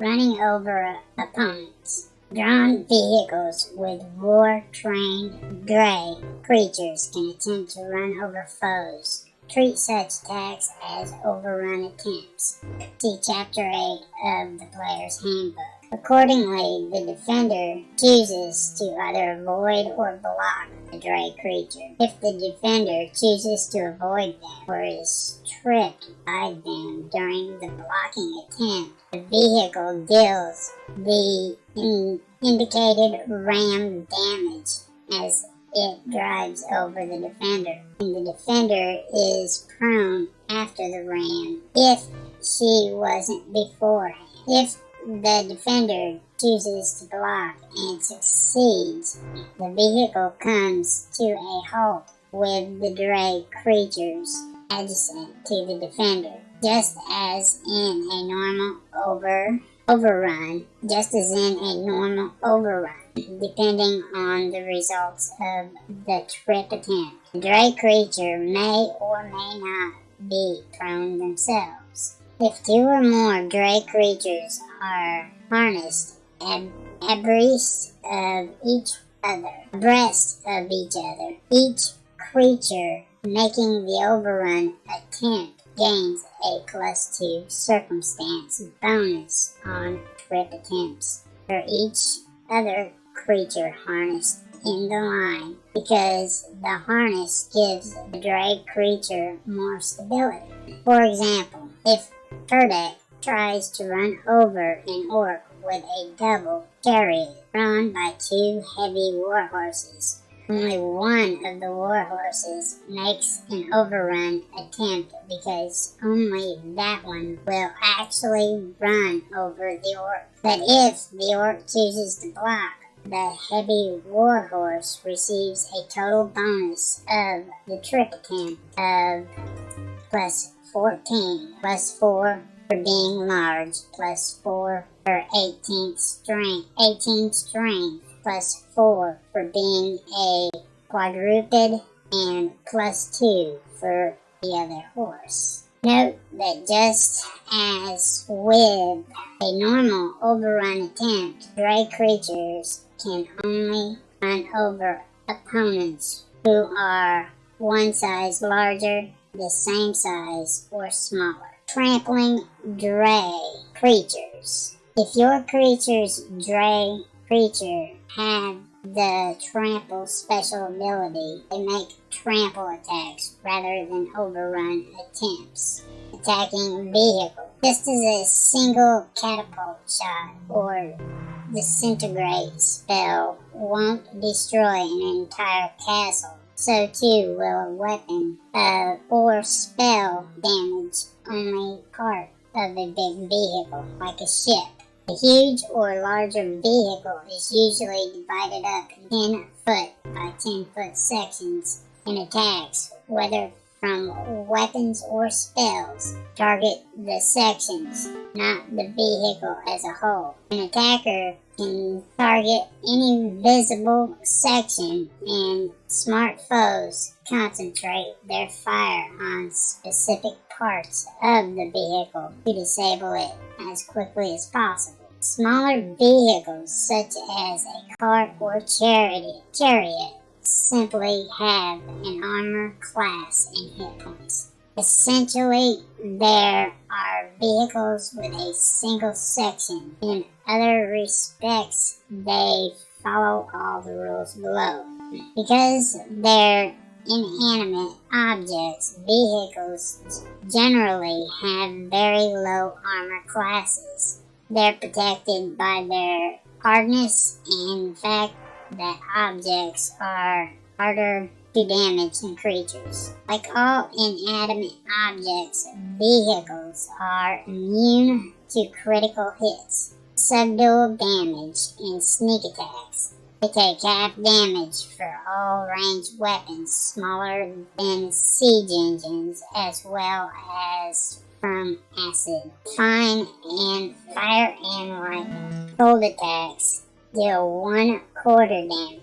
running over opponents. Drawn vehicles with war-trained gray creatures can attempt to run over foes. Treat such attacks as overrun attempts. See Chapter 8 of the Player's Handbook. Accordingly, the defender chooses to either avoid or block the dray creature. If the defender chooses to avoid them or is tripped by them during the blocking attempt, the vehicle deals the in indicated ram damage as it drives over the defender. And the defender is prone after the ram if she wasn't beforehand. If the defender chooses to block and succeeds, the vehicle comes to a halt with the dray creatures adjacent to the defender, just as in a normal over overrun, just as in a normal overrun, depending on the results of the trip attempt. The dray creature may or may not be prone themselves. If two or more dray creatures are harnessed ab abreast of each other, abreast of each other, each creature making the overrun attempt gains a plus two circumstance bonus on trip attempts for each other creature harnessed in the line because the harness gives the drag creature more stability. For example, if Turdek tries to run over an orc with a double chariot drawn by two heavy warhorses. Only one of the warhorses makes an overrun attempt because only that one will actually run over the orc. But if the orc chooses to block, the heavy warhorse receives a total bonus of the trick attempt of plus 14 plus 4 for being large plus 4 for 18th strength 18 strength plus 4 for being a quadruped and plus 2 for the other horse. Note that just as with a normal overrun attempt, dray creatures can only run over opponents who are one size larger the same size or smaller. Trampling dray creatures. If your creature's dray creature have the trample special ability, they make trample attacks rather than overrun attempts. Attacking vehicle. Just as a single catapult shot or disintegrate spell won't destroy an entire castle so too will a weapon uh, or spell damage only part of a big vehicle, like a ship. A huge or larger vehicle is usually divided up in 10 foot by 10 foot sections and attacks, whether from weapons or spells, target the sections, not the vehicle as a whole. An attacker can target any visible section and smart foes concentrate their fire on specific parts of the vehicle to disable it as quickly as possible. Smaller vehicles such as a cart or chariot, chariot simply have an armor class and hit points. Essentially, there are vehicles with a single section. In other respects, they follow all the rules below. Because they're inanimate objects, vehicles generally have very low armor classes. They're protected by their hardness and the fact that objects are harder to damage than creatures. Like all inanimate objects, vehicles are immune to critical hits, subdual damage, and sneak attacks. They take half damage for all ranged weapons smaller than siege engines as well as from acid, fine and fire and lightning. Cold attacks deal one quarter damage.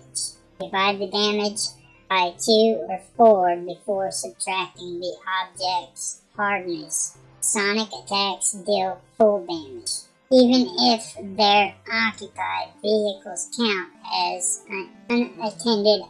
Divide the damage by 2 or 4 before subtracting the object's hardness. Sonic attacks deal full damage. Even if their occupied vehicles count as unattended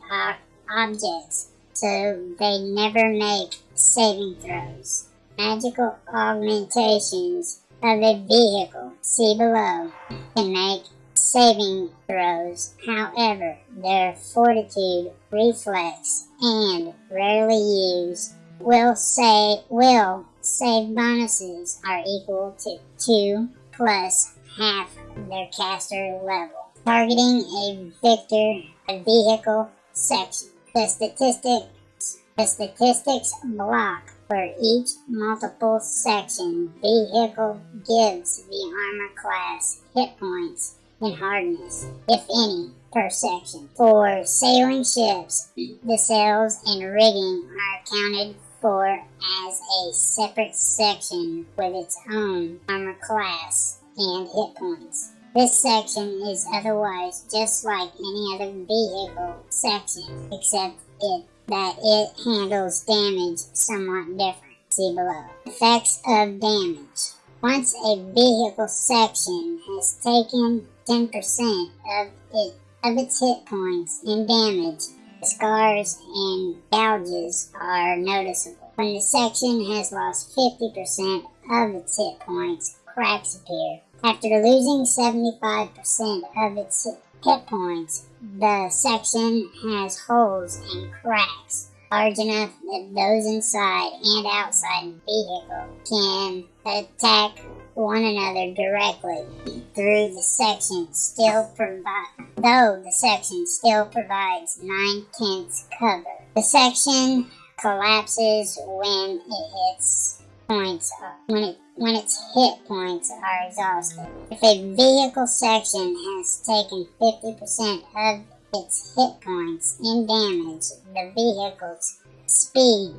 objects, so they never make saving throws. Magical augmentations of a vehicle, see below, can make saving throws. However, their fortitude, reflex, and rarely used will say will save bonuses are equal to 2 plus half their caster level. Targeting a victor, a vehicle section. The statistics, the statistics block for each multiple section vehicle gives the armor class hit points and hardness, if any, per section. For sailing ships, the sails and rigging are accounted for as a separate section with its own armor class and hit points. This section is otherwise just like any other vehicle section, except it, that it handles damage somewhat different. See below. Effects of damage. Once a vehicle section has taken 10% of, it, of its hit points in damage, scars and gouges are noticeable. When the section has lost 50% of its hit points, cracks appear. After losing 75% of its hit points, the section has holes and cracks large enough that those inside and outside the vehicle can attack one another directly through the section still provide though the section still provides nine tenths cover. The section collapses when it hits points when it when its hit points are exhausted. If a vehicle section has taken 50% of its hit points in damage, the vehicle's speed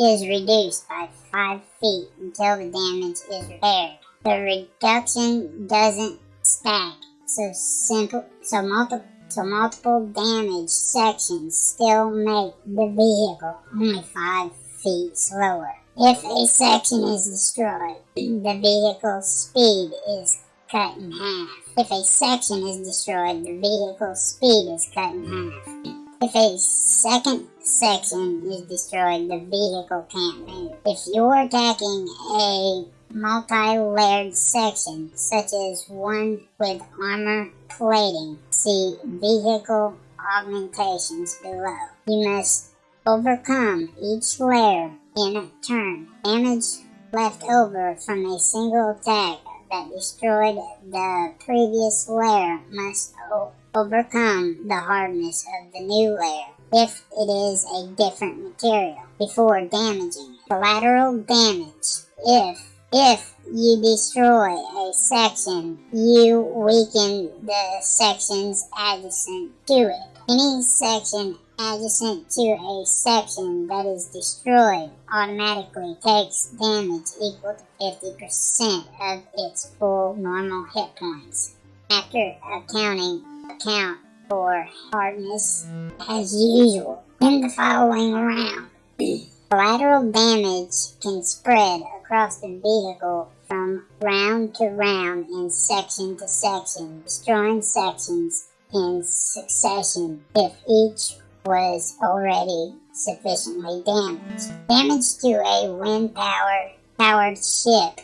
is reduced by 5 feet until the damage is repaired. The reduction doesn't stack, so simple, so multiple, so multiple damage sections still make the vehicle only 5 feet slower. If a section is destroyed, the vehicle's speed is cut in half. If a section is destroyed, the vehicle's speed is cut in half. If a second section is destroyed, the vehicle can't move. If you're attacking a multi-layered section, such as one with armor plating, see vehicle augmentations below. You must overcome each layer in turn. Damage left over from a single attack that destroyed the previous layer must overcome the hardness of the new layer if it is a different material before damaging it. Collateral damage. If if you destroy a section, you weaken the sections adjacent to it. Any section adjacent to a section that is destroyed automatically takes damage equal to 50% of its full normal hit points. After accounting account for hardness as usual in the following round. Collateral damage can spread across the vehicle from round to round and section to section, destroying sections in succession if each was already sufficiently damaged. Damage to a wind powered powered ship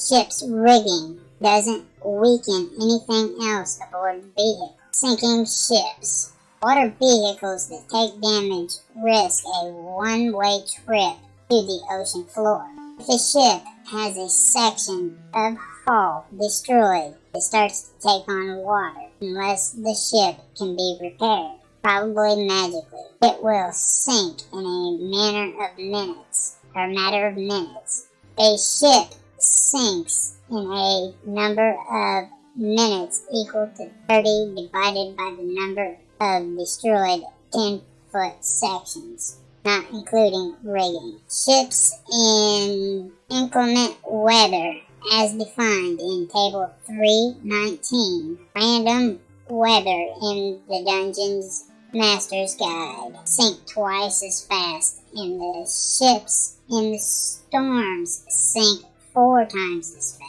ship's rigging doesn't weaken anything else aboard the vehicle. Sinking ships. Water vehicles that take damage risk a one-way trip to the ocean floor. If a ship has a section of hull destroyed, it starts to take on water unless the ship can be repaired probably magically. It will sink in a matter of minutes, or matter of minutes. A ship sinks in a number of minutes equal to 30 divided by the number of destroyed 10 foot sections, not including rigging. Ships in inclement weather as defined in Table 319. Random weather in the dungeon's Master's Guide sink twice as fast, and the ships in the storms sink four times as fast.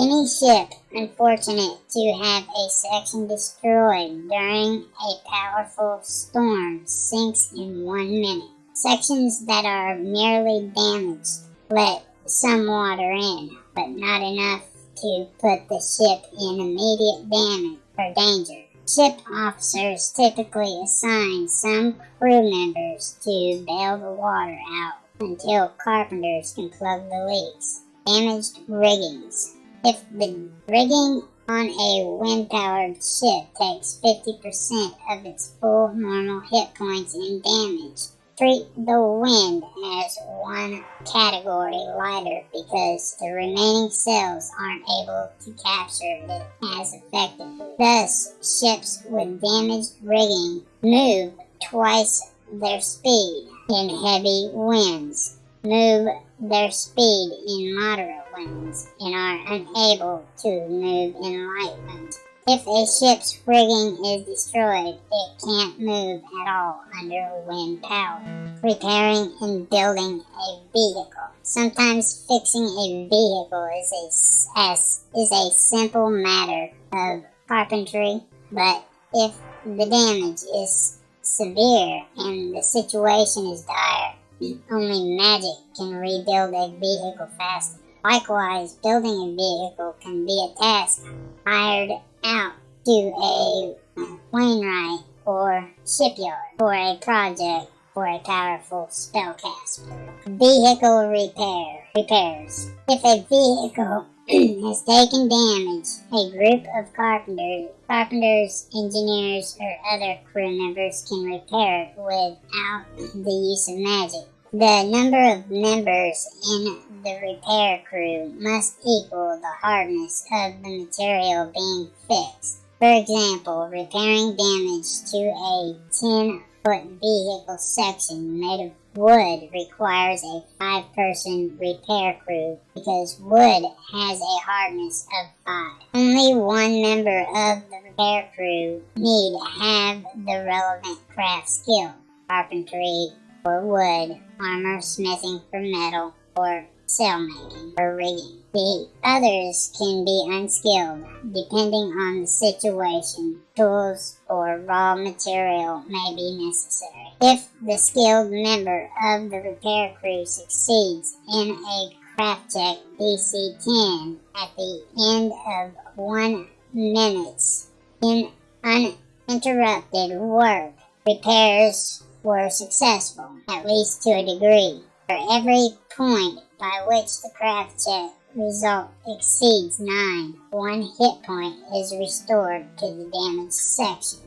Any ship unfortunate to have a section destroyed during a powerful storm sinks in one minute. Sections that are merely damaged let some water in, but not enough to put the ship in immediate damage or danger. Ship officers typically assign some crew members to bail the water out until carpenters can plug the leaks. Damaged riggings. If the rigging on a wind-powered ship takes 50% of its full normal hit points in damage, treat the wind as one category lighter because the remaining cells aren't able to capture it as effectively. Thus, ships with damaged rigging move twice their speed in heavy winds, move their speed in moderate winds, and are unable to move in light winds. If a ship's rigging is destroyed, it can't move at all under wind power. Repairing and building a vehicle. Sometimes fixing a vehicle is a, is a simple matter of carpentry, but if the damage is severe and the situation is dire, only magic can rebuild a vehicle faster. Likewise, building a vehicle can be a task hired out to a Wainwright or shipyard for a project for a powerful spellcaster. Vehicle repair repairs. If a vehicle has taken damage, a group of carpenters, carpenters, engineers, or other crew members can repair it without the use of magic. The number of members in the repair crew must equal the hardness of the material being fixed. For example, repairing damage to a 10 foot vehicle section made of wood requires a five person repair crew because wood has a hardness of five. Only one member of the repair crew need have the relevant craft skill carpentry, for wood, armor smithing for metal, or sail making or rigging. The others can be unskilled, depending on the situation. Tools or raw material may be necessary. If the skilled member of the repair crew succeeds in a craft check DC 10 at the end of one minute in uninterrupted work, repairs were successful, at least to a degree. For every point by which the craft check result exceeds 9, one hit point is restored to the damaged section.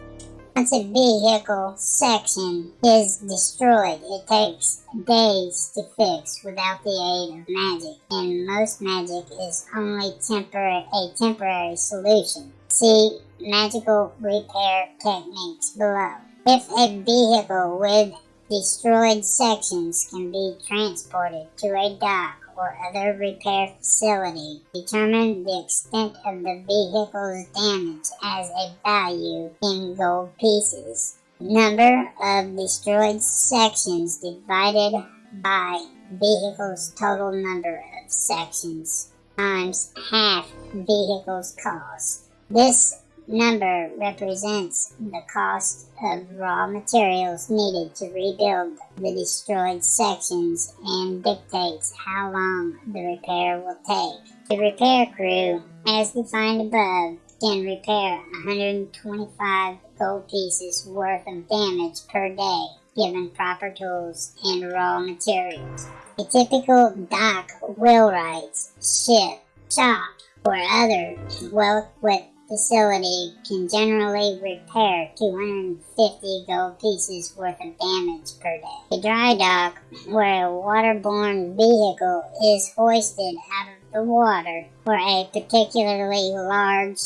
Once a vehicle section is destroyed, it takes days to fix without the aid of magic, and most magic is only a temporary solution. See magical repair techniques below. If a vehicle with destroyed sections can be transported to a dock or other repair facility, determine the extent of the vehicle's damage as a value in gold pieces. Number of destroyed sections divided by vehicle's total number of sections times half vehicle's cost. This number represents the cost of raw materials needed to rebuild the destroyed sections and dictates how long the repair will take. The repair crew, as defined above, can repair 125 gold pieces worth of damage per day given proper tools and raw materials. A typical dock wheelwright's ship, shop, or other well-equipped facility can generally repair 250 gold pieces worth of damage per day. A dry dock, where a waterborne vehicle is hoisted out of the water, or a particularly large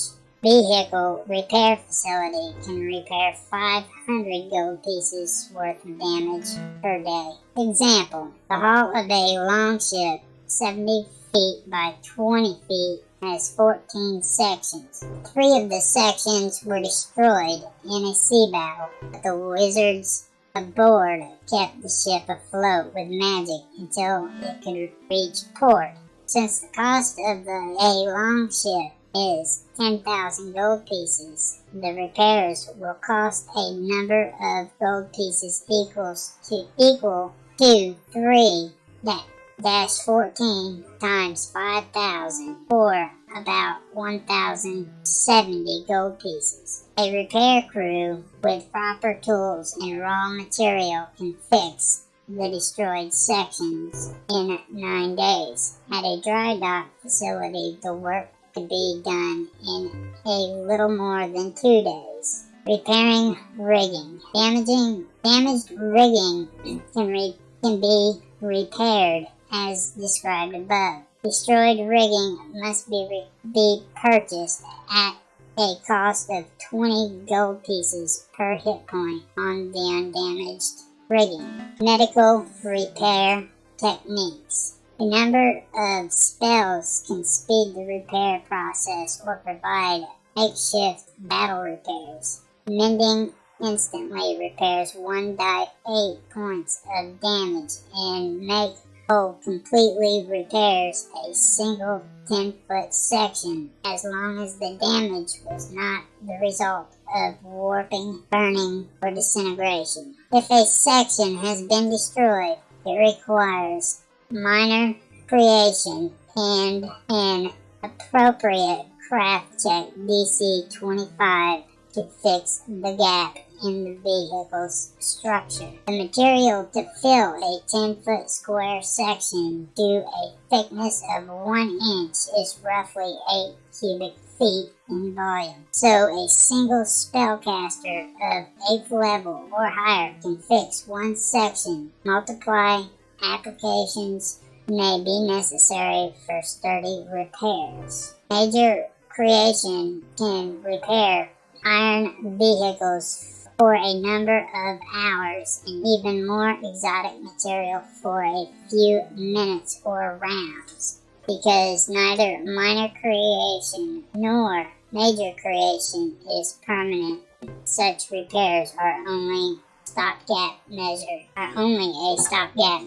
vehicle repair facility can repair 500 gold pieces worth of damage per day. Example, the hull of a longship 70 feet by 20 feet has 14 sections. Three of the sections were destroyed in a sea battle, but the wizards aboard kept the ship afloat with magic until it could reach port. Since the cost of the A long ship is 10,000 gold pieces, the repairs will cost a number of gold pieces equals to equal to 3 that 14 times 5,000 or about 1,070 gold pieces. A repair crew with proper tools and raw material can fix the destroyed sections in nine days. At a dry dock facility, the work could be done in a little more than two days. Repairing rigging. Damaging damaged rigging can, re, can be repaired as described above. Destroyed rigging must be, re- be purchased at a cost of 20 gold pieces per hit point on the undamaged rigging. Medical repair techniques. A number of spells can speed the repair process or provide makeshift battle repairs. Mending instantly repairs one die 8 points of damage and make Oh, whole completely repairs a single 10 foot section as long as the damage was not the result of warping, burning, or disintegration. If a section has been destroyed, it requires minor creation and an appropriate craft check DC 25 to fix the gap in the vehicle's structure. The material to fill a 10 foot square section to a thickness of 1 inch is roughly 8 cubic feet in volume. So a single spellcaster of 8th level or higher can fix one section. Multiply applications may be necessary for sturdy repairs. Major creation can repair iron vehicles for a number of hours and even more exotic material for a few minutes or rounds because neither minor creation nor major creation is permanent. Such repairs are only stopgap measure are only a stopgap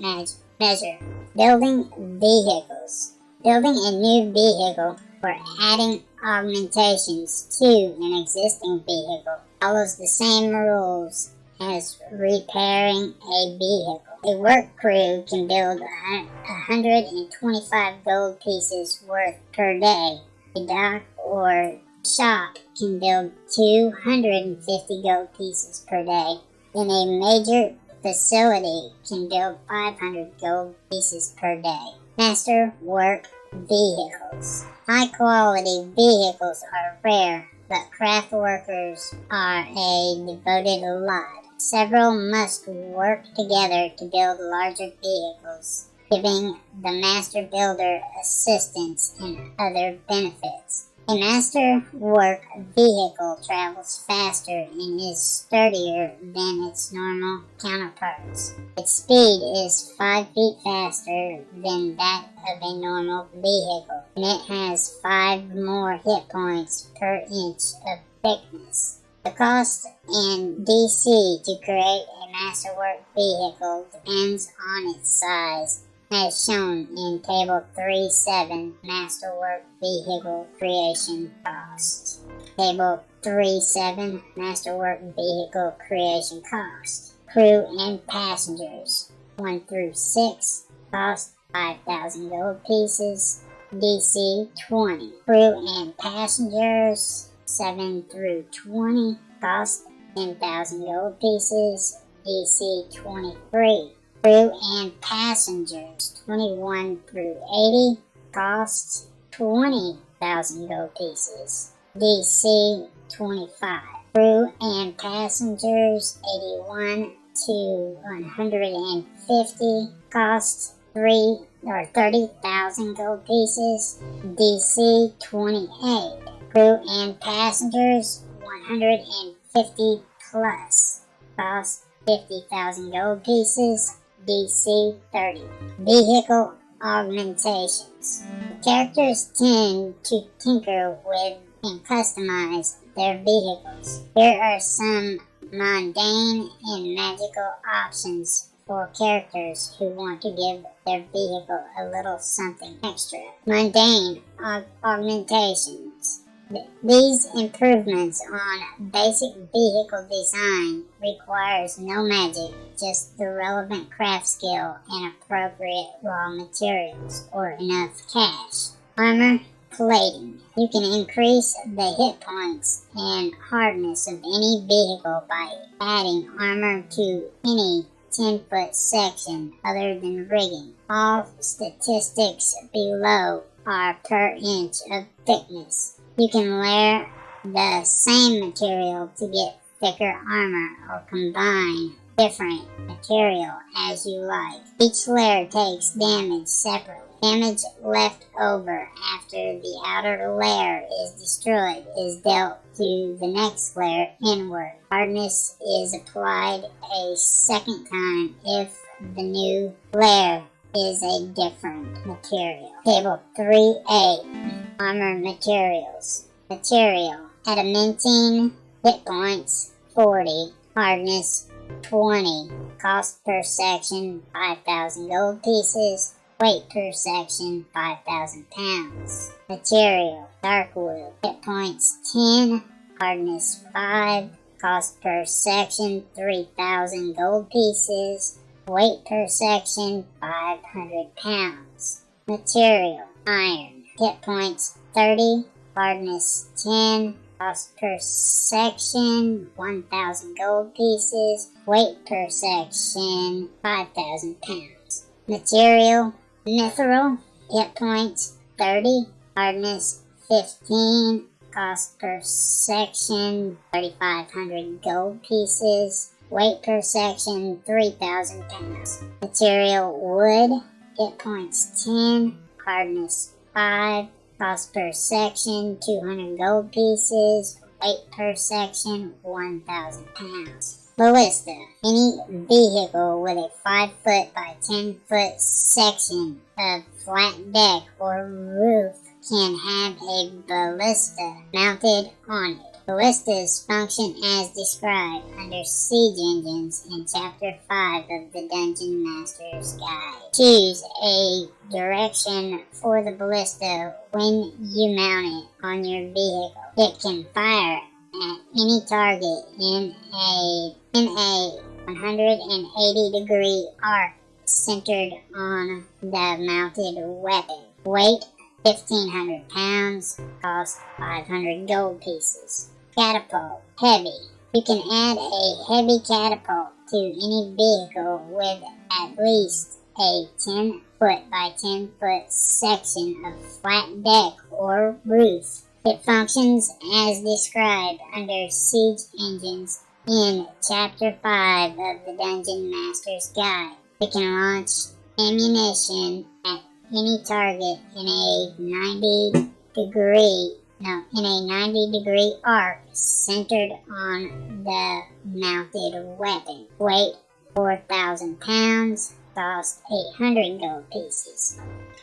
measure. Building vehicles. Building a new vehicle or adding augmentations to an existing vehicle follows the same rules as repairing a vehicle. A work crew can build 125 gold pieces worth per day. A dock or shop can build 250 gold pieces per day. And a major facility can build 500 gold pieces per day. Master work vehicles. High quality vehicles are rare, but craft workers are a devoted lot. Several must work together to build larger vehicles, giving the master builder assistance and other benefits. A master work vehicle travels faster and is sturdier than its normal counterparts. Its speed is 5 feet faster than that of a normal vehicle, and it has 5 more hit points per inch of thickness. The cost in DC to create a masterwork vehicle depends on its size as shown in Table 3.7 Masterwork Vehicle Creation Cost. Table 3.7 Masterwork Vehicle Creation Cost. Crew and passengers 1 through 6 cost 5,000 gold pieces. DC 20. Crew and passengers 7 through 20 cost 10,000 gold pieces. DC 23 crew and passengers 21 through 80 costs 20,000 gold pieces. DC 25 crew and passengers 81 to 150 costs 3 or 30,000 gold pieces. DC 28 crew and passengers 150 plus costs 50,000 gold pieces. DC 30. Vehicle augmentations. Characters tend to tinker with and customize their vehicles. Here are some mundane and magical options for characters who want to give their vehicle a little something extra. Mundane aug- augmentations. Th- These improvements on basic vehicle design requires no magic, just the relevant craft skill and appropriate raw materials or enough cash. Armor plating. You can increase the hit points and hardness of any vehicle by adding armor to any 10 foot section other than rigging. All statistics below are per inch of thickness. You can layer the same material to get thicker armor or combine different material as you like. Each layer takes damage separately. Damage left over after the outer layer is destroyed is dealt to the next layer inward. Hardness is applied a second time if the new layer is a different material. Table 3A Armor Materials Material Adamantine Hit points 40 Hardness 20 Cost per section 5,000 gold pieces Weight per section 5,000 pounds. Material Dark wood. Hit points 10. Hardness 5. Cost per section 3,000 gold pieces. Weight per section 500 pounds. Material Iron. Hit points 30. Hardness 10. Cost per section 1,000 gold pieces. Weight per section 5,000 pounds. Material Mithril, hit points 30, hardness 15, cost per section 3,500 gold pieces, weight per section 3,000 pounds. Material wood, hit points 10, hardness 5, cost per section 200 gold pieces, weight per section 1,000 pounds. Ballista. Any vehicle with a 5 foot by 10 foot section of flat deck or roof can have a ballista mounted on it. Ballistas function as described under Siege Engines in Chapter 5 of the Dungeon Master's Guide. Choose a direction for the ballista when you mount it on your vehicle. It can fire at any target in a in a 180 degree arc centered on the mounted weapon. Weight 1500 pounds, cost 500 gold pieces. Catapult heavy. You can add a heavy catapult to any vehicle with at least a 10 foot by 10 foot section of flat deck or roof it functions as described under Siege Engines in Chapter 5 of the Dungeon Master's Guide. It can launch ammunition at any target in a 90 degree no, in a 90 degree arc centered on the mounted weapon. Weight 4,000 pounds, cost 800 gold pieces.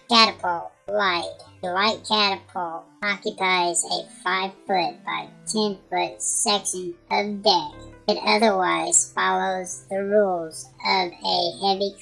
Catapult light. The light catapult occupies a 5 foot by 10 foot section of deck. It otherwise follows the rules of a heavy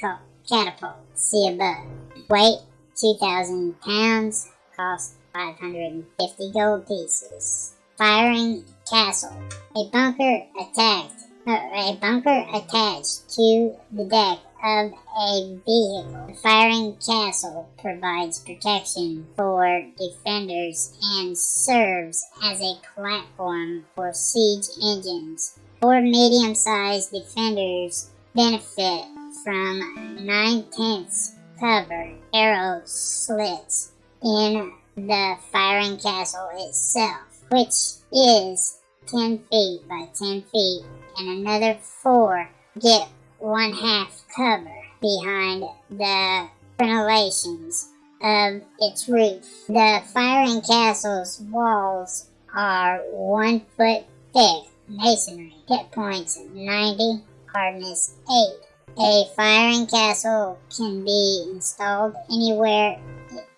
catapult. See above. Weight 2,000 pounds. Cost 550 gold pieces. Firing castle. A bunker attacked. Uh, a bunker attached to the deck of a vehicle. The firing castle provides protection for defenders and serves as a platform for siege engines. Four medium sized defenders benefit from nine tenths cover arrow slits in the firing castle itself, which is 10 feet by 10 feet, and another four get one half cover behind the crenellations of its roof. The firing castle's walls are one foot thick masonry. Hit points 90, hardness 8. A firing castle can be installed anywhere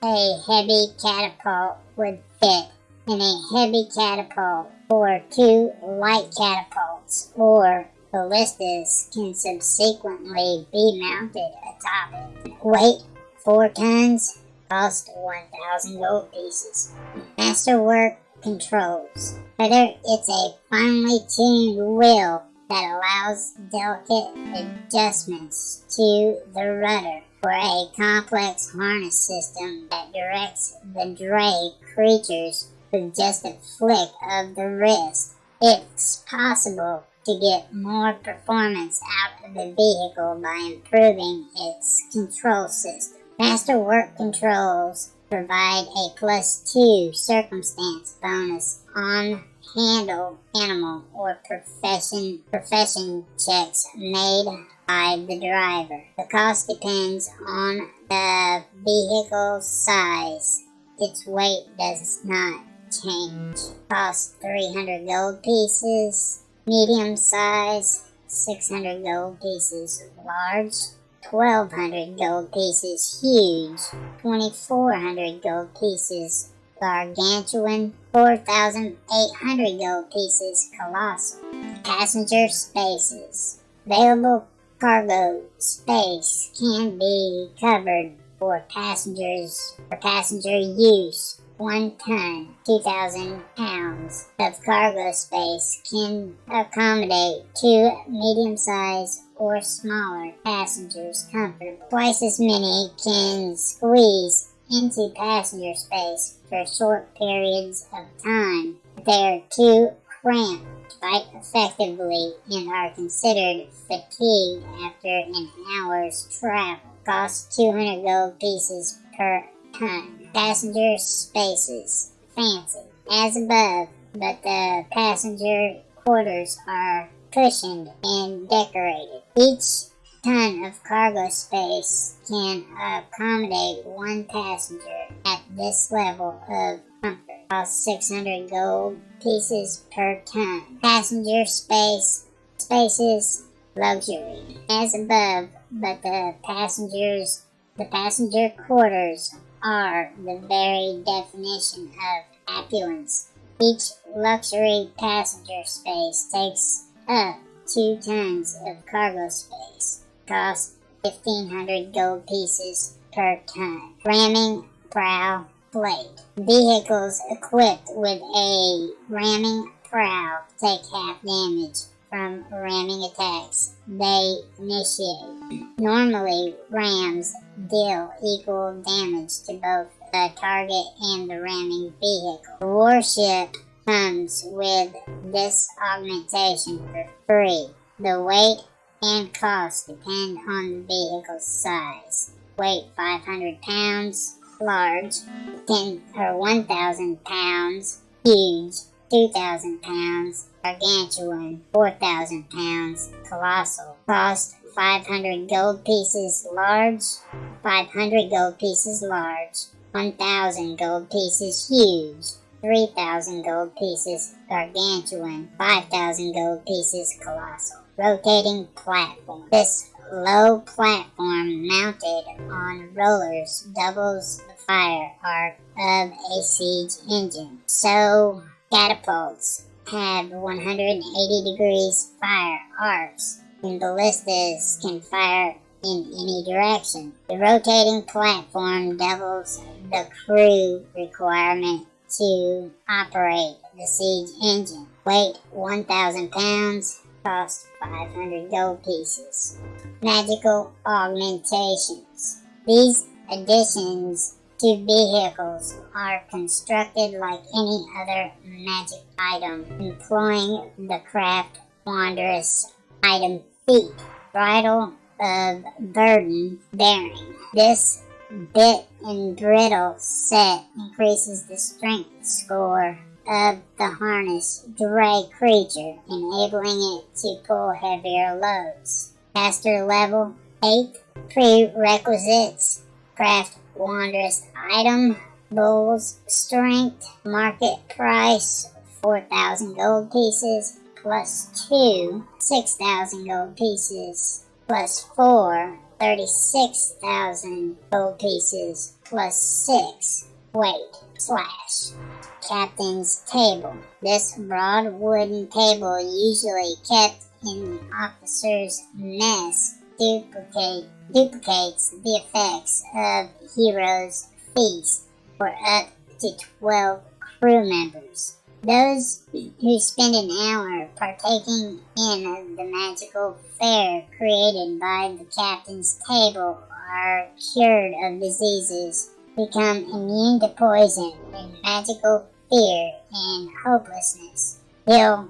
a heavy catapult would fit in a heavy catapult or two light catapults or ballistas can subsequently be mounted atop it. Weight 4 tons, cost 1,000 gold pieces. Masterwork controls. Whether it's a finely tuned wheel that allows delicate adjustments to the rudder or a complex harness system that directs the dray creatures with just a flick of the wrist. It's possible to get more performance out of the vehicle by improving its control system. Masterwork controls provide a plus two circumstance bonus on handle animal or profession profession checks made by the driver. The cost depends on the vehicle size. Its weight does not change. Cost 300 gold pieces. Medium size 600 gold pieces. Large 1200 gold pieces. Huge 2400 gold pieces gargantuan, 4,800 gold pieces colossal. Passenger spaces. Available cargo space can be covered for passengers for passenger use. One ton, 2,000 pounds of cargo space can accommodate two medium-sized or smaller passengers comfortably. Twice as many can squeeze into passenger space for short periods of time. They are too cramped fight effectively and are considered fatigued after an hour's travel. Cost 200 gold pieces per ton. Passenger spaces. Fancy. As above, but the passenger quarters are cushioned and decorated. Each ton of cargo space can accommodate one passenger at this level of Cost 600 gold pieces per ton. Passenger space spaces luxury as above, but the passengers the passenger quarters are the very definition of opulence. Each luxury passenger space takes up two tons of cargo space cost 1500 gold pieces per ton. Ramming prow Vehicles equipped with a ramming prow take half damage from ramming attacks they initiate. Normally, rams deal equal damage to both the target and the ramming vehicle. The warship comes with this augmentation for free. The weight and cost depend on the vehicle's size. Weight 500 pounds, large, 10 or 1,000 pounds, huge, 2,000 pounds, gargantuan, 4,000 pounds, colossal. Cost 500 gold pieces large, 500 gold pieces large, 1,000 gold pieces huge, 3,000 gold pieces gargantuan, 5,000 gold pieces colossal rotating platform. This low platform mounted on rollers doubles fire arc of a siege engine. So catapults have 180 degrees fire arcs and ballistas can fire in any direction. The rotating platform doubles the crew requirement to operate the siege engine. Weight 1,000 pounds, cost 500 gold pieces. Magical augmentations. These additions to vehicles are constructed like any other magic item, employing the craft wondrous item feat, bridle of burden bearing. This bit and brittle set increases the strength score of the harness dray creature, enabling it to pull heavier loads. Caster level 8 prerequisites craft wondrous item bull's strength market price 4,000 gold pieces plus 2 6,000 gold pieces plus 4 36,000 gold pieces plus 6 weight slash captain's table. This broad wooden table usually kept in the officer's mess duplicate, duplicates the effects of Hero's Feast for up to 12 crew members. Those who spend an hour partaking in the magical fare created by the captain's table are cured of diseases, become immune to poison and magical fear and hopelessness. He'll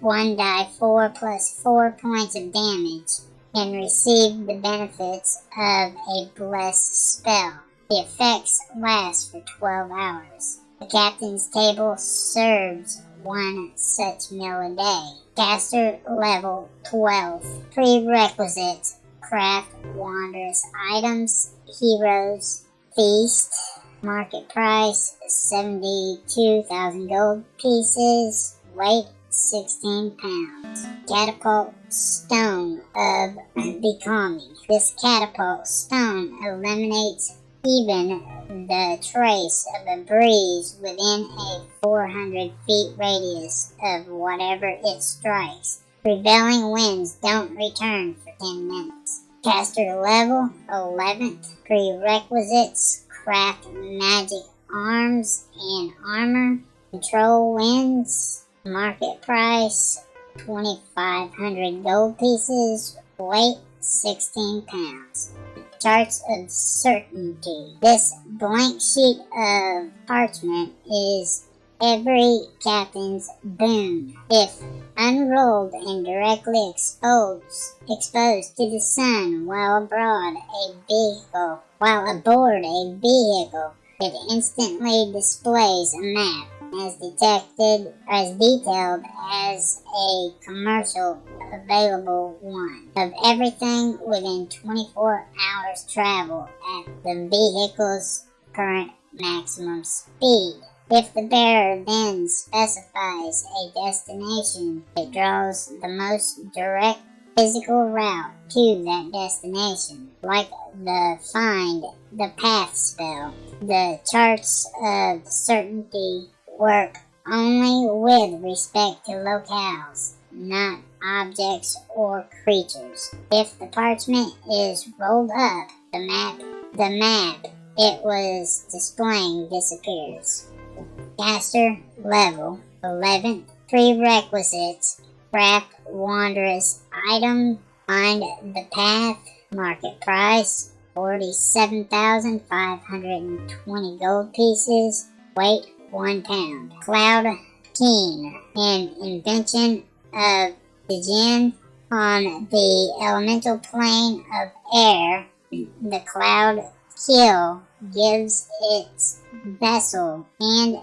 one die 4 plus 4 points of damage and receive the benefits of a blessed spell. The effects last for 12 hours. The captain's table serves one such meal a day. Caster level 12. Prerequisites craft wondrous items, heroes, feast, market price 72,000 gold pieces, weight 16 pounds. Catapult stone of becalming. This catapult stone eliminates even the trace of a breeze within a 400 feet radius of whatever it strikes. Prevailing winds don't return for 10 minutes. Caster level 11th. Prerequisites craft magic arms and armor. Control winds. Market price 2,500 gold pieces. Weight 16 pounds charts of certainty. This blank sheet of parchment is every captain's boon. If unrolled and directly exposed, exposed to the sun while abroad a vehicle, while aboard a vehicle, it instantly displays a map as detected as detailed as a commercial available one of everything within 24 hours travel at the vehicle's current maximum speed. If the bearer then specifies a destination, it draws the most direct physical route to that destination, like the find the path spell. The charts of certainty work only with respect to locales, not objects or creatures. If the parchment is rolled up, the map, the map it was displaying disappears. Caster level 11 prerequisites craft wondrous item find the path market price 47,520 gold pieces weight one pound. Cloud keel, an invention of the Jinn on the elemental plane of air. The cloud keel gives its vessel and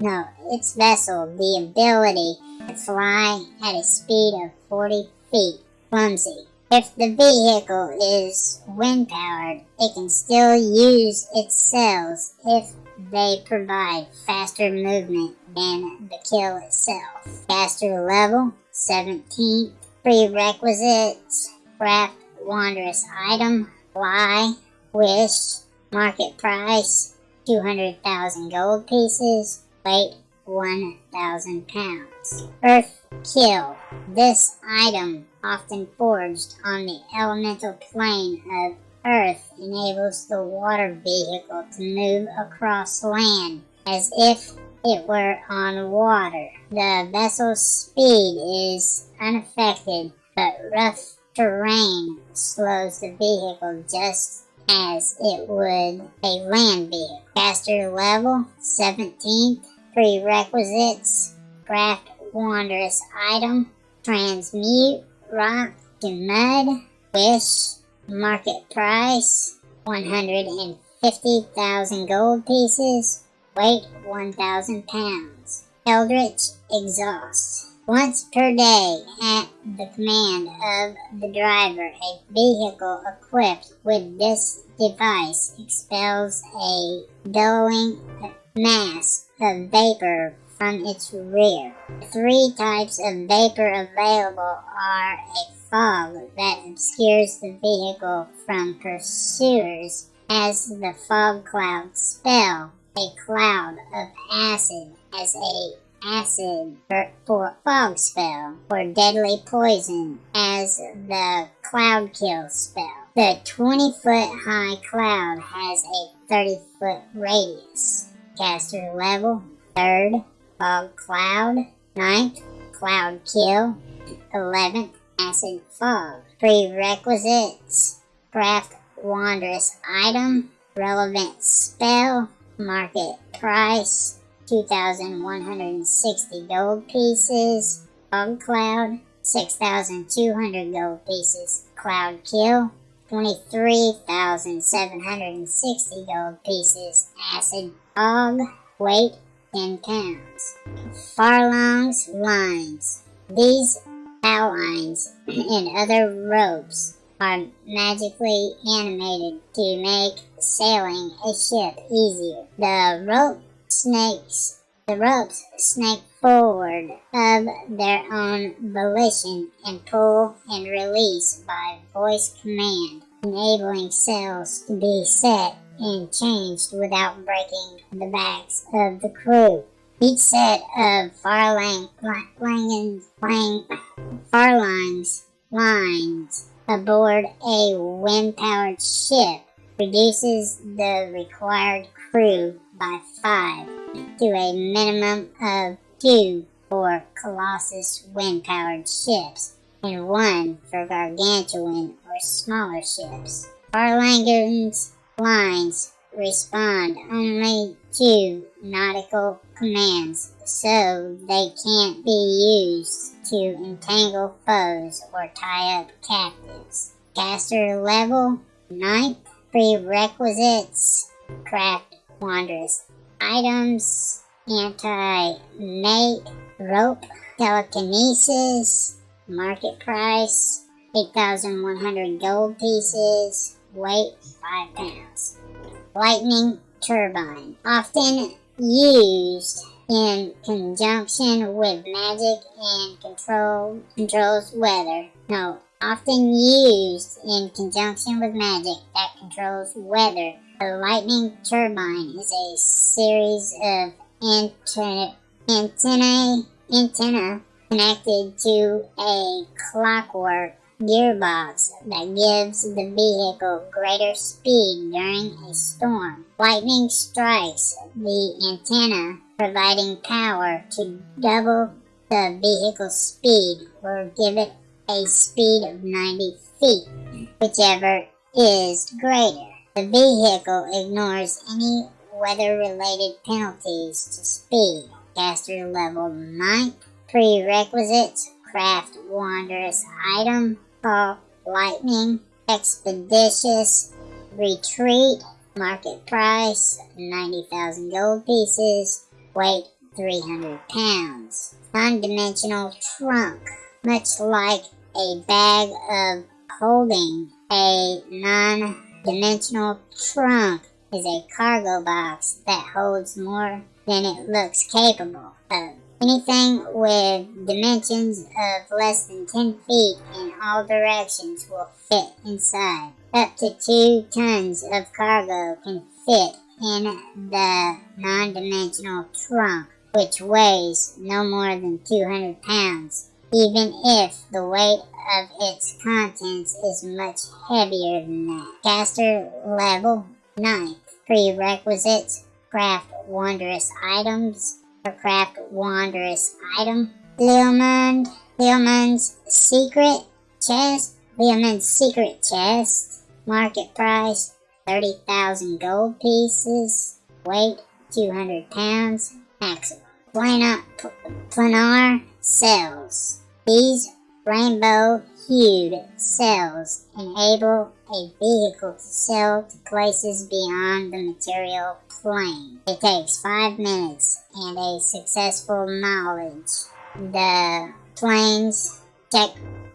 no, its vessel the ability to fly at a speed of 40 feet. Clumsy. If the vehicle is wind powered, it can still use its sails if they provide faster movement than the keel itself. Caster level 17. Prerequisites craft wondrous item, fly, wish, market price 200,000 gold pieces, weight 1,000 pounds. Earth keel. This item, often forged on the elemental plane of Earth enables the water vehicle to move across land as if it were on water. The vessel's speed is unaffected, but rough terrain slows the vehicle just as it would a land vehicle. Caster level 17th. Prerequisites craft wondrous item, transmute rock to mud, wish Market price 150,000 gold pieces. Weight 1,000 pounds. Eldritch Exhaust. Once per day, at the command of the driver, a vehicle equipped with this device expels a billowing mass of vapor from its rear. Three types of vapor available are a fog that obscures the vehicle from pursuers as the fog cloud spell, a cloud of acid as a acid for, for fog spell or deadly poison as the cloud kill spell. The 20 foot high cloud has a 30 foot radius. Caster level, third, fog cloud, ninth, cloud kill, 11th, acid fog. Prerequisites, craft wondrous item, relevant spell, market price, 2,160 gold pieces, fog cloud, 6,200 gold pieces, cloud kill, 23,760 gold pieces. Acid fog, weight 10 pounds. Farlanghn's lines. These pow lines and other ropes are magically animated to make sailing a ship easier. The rope snakes the ropes snake forward of their own volition and pull and release by voice command, enabling sails to be set and changed without breaking the backs of the crew. Each set of far lang, lang, lang, far lines lines aboard a wind-powered ship reduces the required crew by five to a minimum of two for Colossus wind-powered ships and one for gargantuan or smaller ships. Farlanghn's lines respond only to nautical commands, so they can't be used to entangle foes or tie up captives. Caster level 9th prerequisites. Craft wondrous items, animate, rope, telekinesis, market price, 8,100 gold pieces, weight 5 pounds. Lightning turbine, often used in conjunction with magic and control controls weather. No, often used in conjunction with magic that controls weather a lightning turbine is a series of antennae, antenna connected to a clockwork gearbox that gives the vehicle greater speed during a storm. Lightning strikes the antenna, providing power to double the vehicle's speed or give it a speed of 90 feet, whichever is greater. The vehicle ignores any weather-related penalties to speed. Caster level 9. Prerequisites. Craft wondrous item. Call lightning. Expeditious. Retreat. Market price 90,000 gold pieces. Weight 300 pounds. Non-dimensional trunk. Much like a bag of holding a non dimensional trunk is a cargo box that holds more than it looks capable of. Anything with dimensions of less than 10 feet in all directions will fit inside. Up to 2 tons of cargo can fit in the non-dimensional trunk, which weighs no more than 200 pounds, even if the weight of its contents is much heavier than that. Caster level 9. Prerequisites craft wondrous items craft wondrous item. Leomund, Leomund's secret chest. Leomund's secret chest. Market price 30,000 gold pieces. Weight 200 pounds. Maximum. Planar, planar cells. These rainbow-hued cells enable a vehicle to sail to places beyond the material plane. It takes 5 minutes and a successful knowledge. The planes check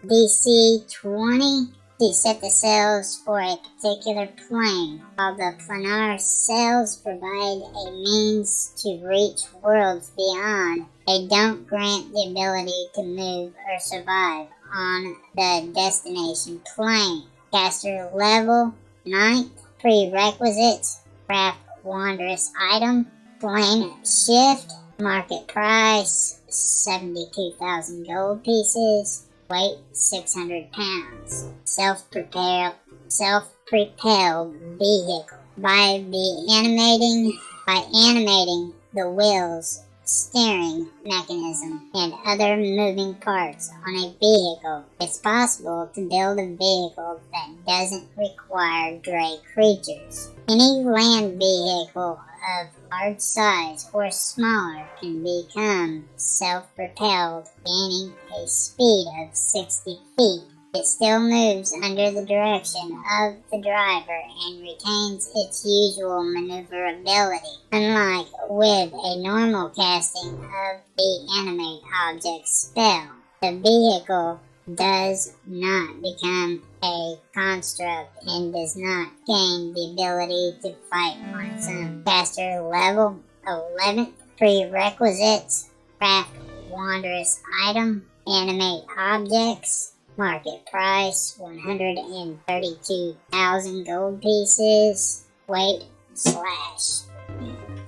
DC 20 to set the cells for a particular plane, while the planar cells provide a means to reach worlds beyond. They don't grant the ability to move or survive on the destination plane. Caster level 9th prerequisites craft wondrous item plane shift Market price 72,000 gold pieces. Weight 600 pounds. Self-propelled self-propelled vehicle. By the animating by animating the wheels steering mechanism, and other moving parts on a vehicle, it's possible to build a vehicle that doesn't require dray creatures. Any land vehicle of large size or smaller can become self-propelled, gaining a speed of 60 feet it still moves under the direction of the driver and retains its usual maneuverability, unlike with a normal casting of the animate object spell. The vehicle does not become a construct and does not gain the ability to fight on its own. Caster level 11 prerequisites craft wondrous item animate objects Market price 132,000 gold pieces. Weight slash.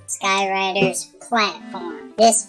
Skyrider's platform. This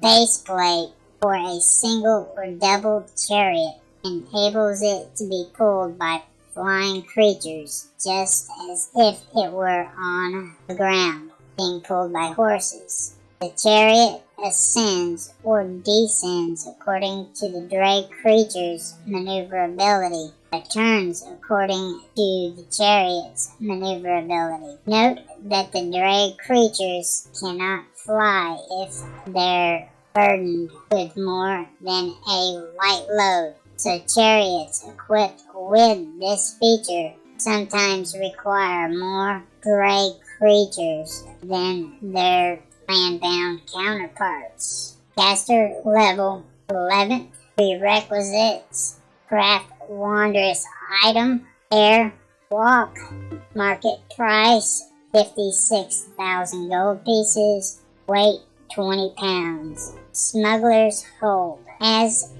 base plate for a single or double chariot enables it to be pulled by flying creatures just as if it were on the ground, being pulled by horses. The chariot ascends or descends according to the dray creature's maneuverability, but turns according to the chariot's maneuverability. Note that the dray creatures cannot fly if they're burdened with more than a light load, so chariots equipped with this feature sometimes require more dray creatures than their land-bound counterparts. Caster level 11. Prerequisites. Craft wondrous item. Air walk. Market price 56,000 gold pieces. Weight 20 pounds. Smuggler's hold. As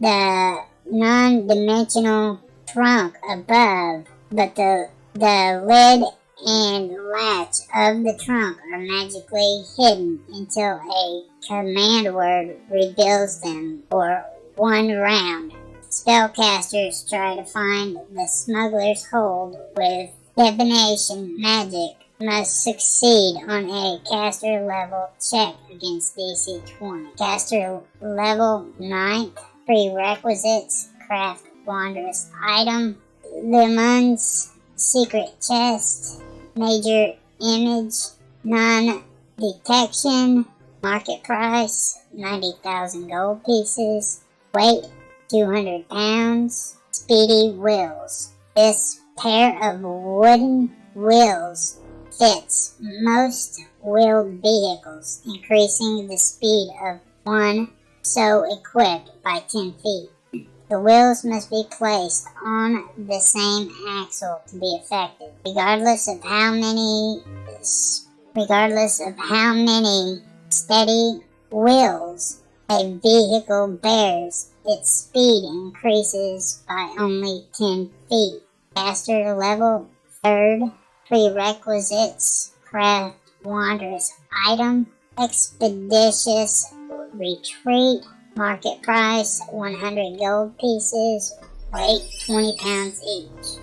the non-dimensional trunk above, but the the lid and latch of the trunk are magically hidden until a command word reveals them for one round. Spellcasters try to find the smuggler's hold with divination magic must succeed on a caster level check against DC 20. Caster level 9 prerequisites craft wondrous item. Leomund's secret chest major image, non-detection, market price, 90,000 gold pieces, weight, 200 pounds, speedy wheels. This pair of wooden wheels fits most wheeled vehicles, increasing the speed of one so equipped by 10 feet. The wheels must be placed on the same axle to be effective, regardless of how many regardless of how many speedy wheels a vehicle bears, its speed increases by only 10 feet. Caster level, third, prerequisites, craft wondrous item, expeditious retreat, Market price 100 gold pieces, weight 20 pounds each.